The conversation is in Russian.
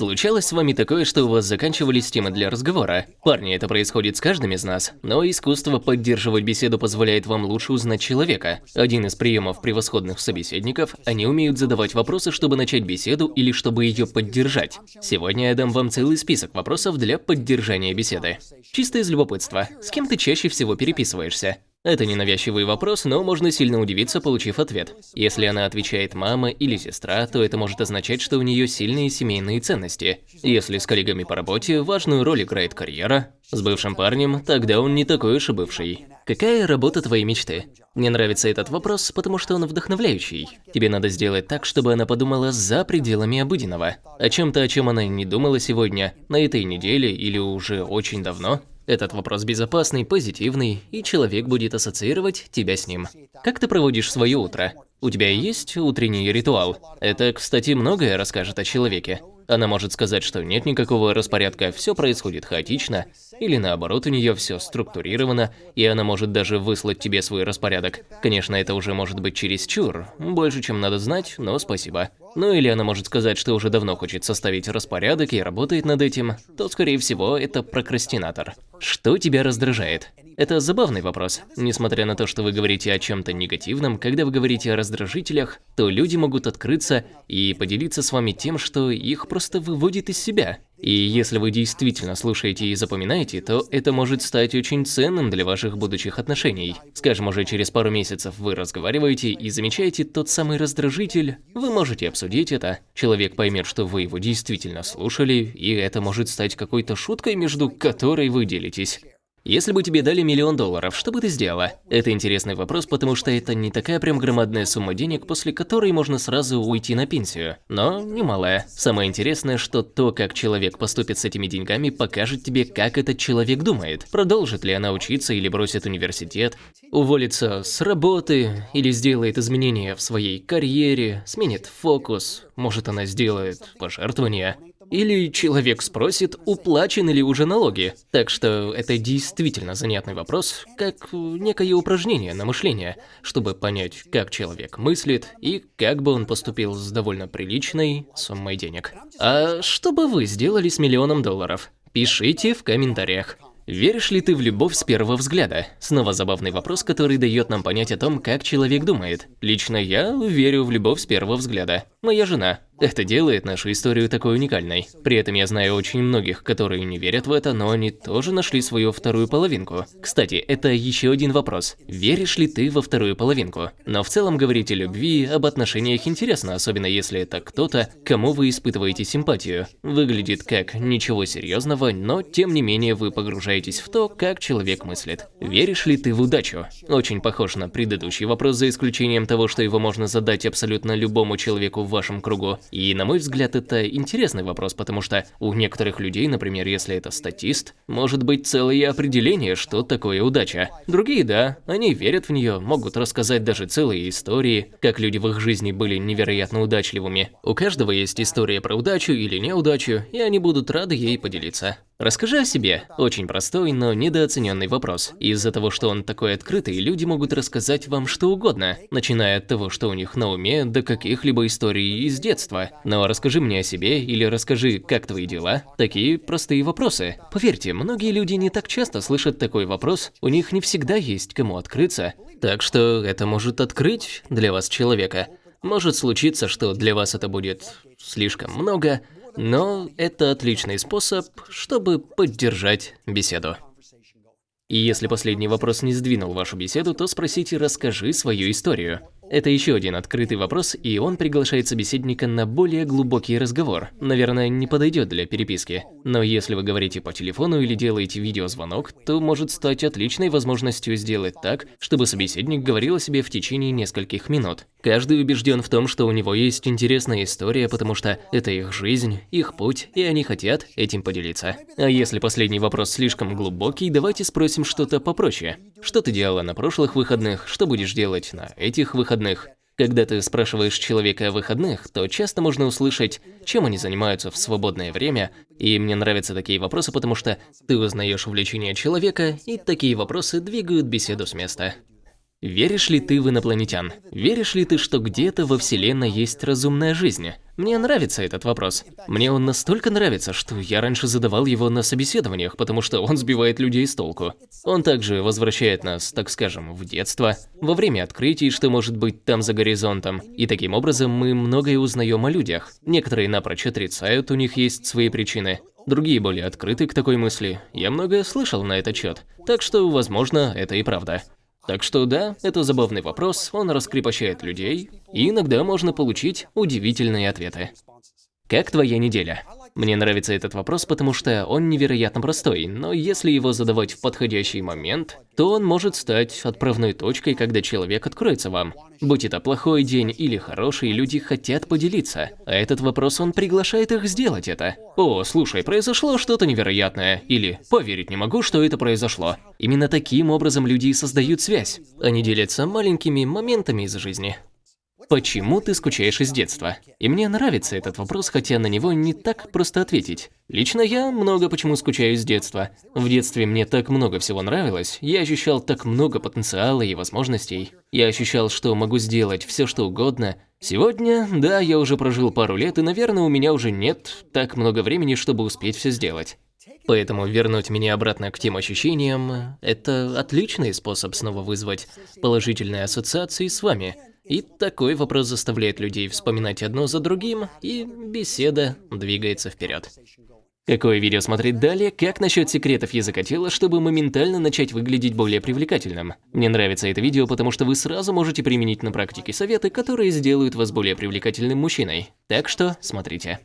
Случалось с вами такое, что у вас заканчивались темы для разговора? Парни, это происходит с каждым из нас, но искусство поддерживать беседу позволяет вам лучше узнать человека. Один из приемов превосходных собеседников – они умеют задавать вопросы, чтобы начать беседу или чтобы ее поддержать. Сегодня я дам вам целый список вопросов для поддержания беседы. Чисто из любопытства, с кем ты чаще всего переписываешься? Это ненавязчивый вопрос, но можно сильно удивиться, получив ответ. Если она отвечает «мама» или «сестра», то это может означать, что у нее сильные семейные ценности. Если с коллегами по работе, важную роль играет карьера. С бывшим парнем, тогда он не такой уж и бывший. Какая работа твоей мечты? Мне нравится этот вопрос, потому что он вдохновляющий. Тебе надо сделать так, чтобы она подумала за пределами обыденного. О чем-то, о чем она не думала сегодня, на этой неделе или уже очень давно. Этот вопрос безопасный, позитивный, и человек будет ассоциировать тебя с ним. Как ты проводишь свое утро? У тебя есть утренний ритуал? Это, кстати, многое расскажет о человеке. Она может сказать, что нет никакого распорядка, все происходит хаотично, или наоборот, у нее все структурировано, и она может даже выслать тебе свой распорядок. Конечно, это уже может быть чересчур, больше, чем надо знать, но спасибо. Ну или она может сказать, что уже давно хочет составить распорядок и работает над этим, то, скорее всего, это прокрастинатор. Что тебя раздражает? Это забавный вопрос. Несмотря на то, что вы говорите о чем-то негативном, когда вы говорите о раздражителях, то люди могут открыться и поделиться с вами тем, что их просто выводит из себя. И если вы действительно слушаете и запоминаете, то это может стать очень ценным для ваших будущих отношений. Скажем, уже через пару месяцев вы разговариваете и замечаете тот самый раздражитель, вы можете обсудить это, человек поймет, что вы его действительно слушали, и это может стать какой-то шуткой, между которой вы делитесь. Если бы тебе дали миллион долларов, что бы ты сделала? Это интересный вопрос, потому что это не такая прям громадная сумма денег, после которой можно сразу уйти на пенсию. Но немалая. Самое интересное, что то, как человек поступит с этими деньгами, покажет тебе, как этот человек думает. Продолжит ли она учиться или бросит университет, уволится с работы или сделает изменения в своей карьере, сменит фокус, может она сделает пожертвование. Или человек спросит, уплачены ли уже налоги. Так что это действительно занятный вопрос, как некое упражнение на мышление, чтобы понять, как человек мыслит и как бы он поступил с довольно приличной суммой денег. А что бы вы сделали с миллионом долларов? Пишите в комментариях. Веришь ли ты в любовь с первого взгляда? Снова забавный вопрос, который дает нам понять о том, как человек думает. Лично я верю в любовь с первого взгляда. Моя жена. Это делает нашу историю такой уникальной. При этом я знаю очень многих, которые не верят в это, но они тоже нашли свою вторую половинку. Кстати, это еще один вопрос. Веришь ли ты во вторую половинку? Но в целом говорить о любви, об отношениях интересно, особенно если это кто-то, кому вы испытываете симпатию. Выглядит как ничего серьезного, но тем не менее вы погружаетесь в то, как человек мыслит. Веришь ли ты в удачу? Очень похож на предыдущий вопрос, за исключением того, что его можно задать абсолютно любому человеку в вашем кругу. И на мой взгляд, это интересный вопрос, потому что у некоторых людей, например, если это статист, может быть целое определение, что такое удача. Другие, да, они верят в нее, могут рассказать даже целые истории, как люди в их жизни были невероятно удачливыми. У каждого есть история про удачу или неудачу, и они будут рады ей поделиться. Расскажи о себе. Очень простой, но недооцененный вопрос. Из-за того, что он такой открытый, люди могут рассказать вам что угодно, начиная от того, что у них на уме, до каких-либо историй из детства. Но расскажи мне о себе или расскажи, как твои дела. Такие простые вопросы. Поверьте, многие люди не так часто слышат такой вопрос, у них не всегда есть кому открыться. Так что это может открыть для вас человека. Может случиться, что для вас это будет слишком много, но это отличный способ, чтобы поддержать беседу. И если последний вопрос не сдвинул вашу беседу, то спросите «расскажи свою историю». Это еще один открытый вопрос, и он приглашает собеседника на более глубокий разговор. Наверное, не подойдет для переписки. Но если вы говорите по телефону или делаете видеозвонок, то может стать отличной возможностью сделать так, чтобы собеседник говорил о себе в течение нескольких минут. Каждый убежден в том, что у него есть интересная история, потому что это их жизнь, их путь, и они хотят этим поделиться. А если последний вопрос слишком глубокий, давайте спросим что-то попроще. Что ты делала на прошлых выходных, что будешь делать на этих выходных? Когда ты спрашиваешь человека о выходных, то часто можно услышать, чем они занимаются в свободное время, и мне нравятся такие вопросы, потому что ты узнаешь увлечение человека, и такие вопросы двигают беседу с места. Веришь ли ты в инопланетян? Веришь ли ты, что где-то во Вселенной есть разумная жизнь? Мне нравится этот вопрос. Мне он настолько нравится, что я раньше задавал его на собеседованиях, потому что он сбивает людей с толку. Он также возвращает нас, так скажем, в детство, во время открытий, что может быть там за горизонтом. И таким образом мы многое узнаем о людях. Некоторые напрочь отрицают, у них есть свои причины. Другие более открыты к такой мысли. Я многое слышал на этот счет. Так что, возможно, это и правда. Так что да, это забавный вопрос, он раскрепощает людей, и иногда можно получить удивительные ответы. Как твоя неделя? Мне нравится этот вопрос, потому что он невероятно простой, но если его задавать в подходящий момент, то он может стать отправной точкой, когда человек откроется вам. Будь это плохой день или хороший, люди хотят поделиться, а этот вопрос он приглашает их сделать это. О, слушай, произошло что-то невероятное, или поверить не могу, что это произошло. Именно таким образом люди и создают связь. Они делятся маленькими моментами из жизни. Почему ты скучаешь из детства? И мне нравится этот вопрос, хотя на него не так просто ответить. Лично я много почему скучаю с детства. В детстве мне так много всего нравилось, я ощущал так много потенциала и возможностей. Я ощущал, что могу сделать все, что угодно. Сегодня, да, я уже прожил пару лет, и, наверное, у меня уже нет так много времени, чтобы успеть все сделать. Поэтому вернуть меня обратно к тем ощущениям – это отличный способ снова вызвать положительные ассоциации с вами – и такой вопрос заставляет людей вспоминать одно за другим, и беседа двигается вперед. Какое видео смотреть далее? Как насчет секретов языка тела, чтобы моментально начать выглядеть более привлекательным? Мне нравится это видео, потому что вы сразу можете применить на практике советы, которые сделают вас более привлекательным мужчиной. Так что смотрите.